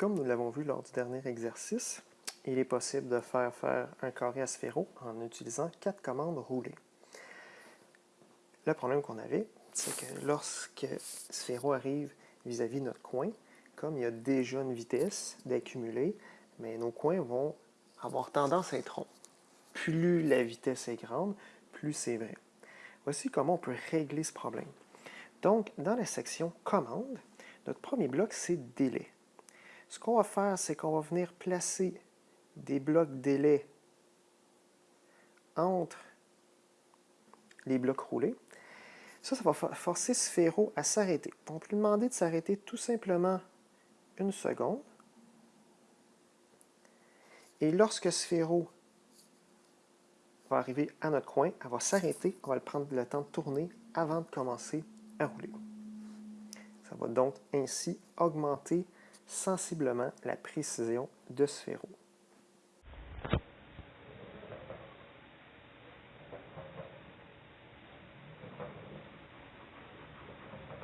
Comme nous l'avons vu lors du dernier exercice, il est possible de faire faire un carré à sphéro en utilisant quatre commandes roulées. Le problème qu'on avait, c'est que lorsque sphéro arrive vis-à-vis -vis notre coin, comme il y a déjà une vitesse d'accumuler, mais nos coins vont avoir tendance à être ronds. Plus la vitesse est grande, plus c'est vrai. Voici comment on peut régler ce problème. Donc, dans la section « Commande », notre premier bloc, c'est « Délai ». Ce qu'on va faire, c'est qu'on va venir placer des blocs délai entre les blocs roulés. Ça, ça va forcer Sphéro à s'arrêter. On peut lui demander de s'arrêter tout simplement une seconde. Et lorsque Sphéro va arriver à notre coin, elle va s'arrêter, on va le prendre le temps de tourner avant de commencer à rouler. Ça va donc ainsi augmenter sensiblement la précision de ce